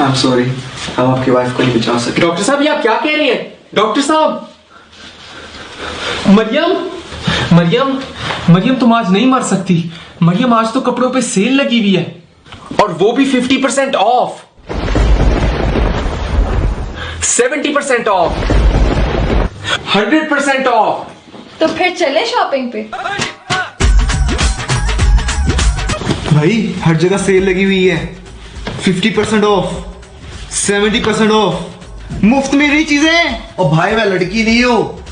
I am sorry हम आपकी wife को नहीं बचा सके डॉक्टर साहब ये आप क्या कह रही हैं? डॉक्टर साहब! मरियम! मरियम! मरियम तुम आज नहीं मर सकती। मरियम आज तो कपड़ों पे सेल लगी हुई है। और वो भी 50% percent of 70% percent of 100% percent of तो फिर चले शॉपिंग पे? भाई हर जगह सेल लगी हुई है। 50% परसेंट ऑफ़ 70% परसेंट ऑफ़। मुफ़्त में रही चीज़ें। और भाई मैं लड़की नहीं हूँ।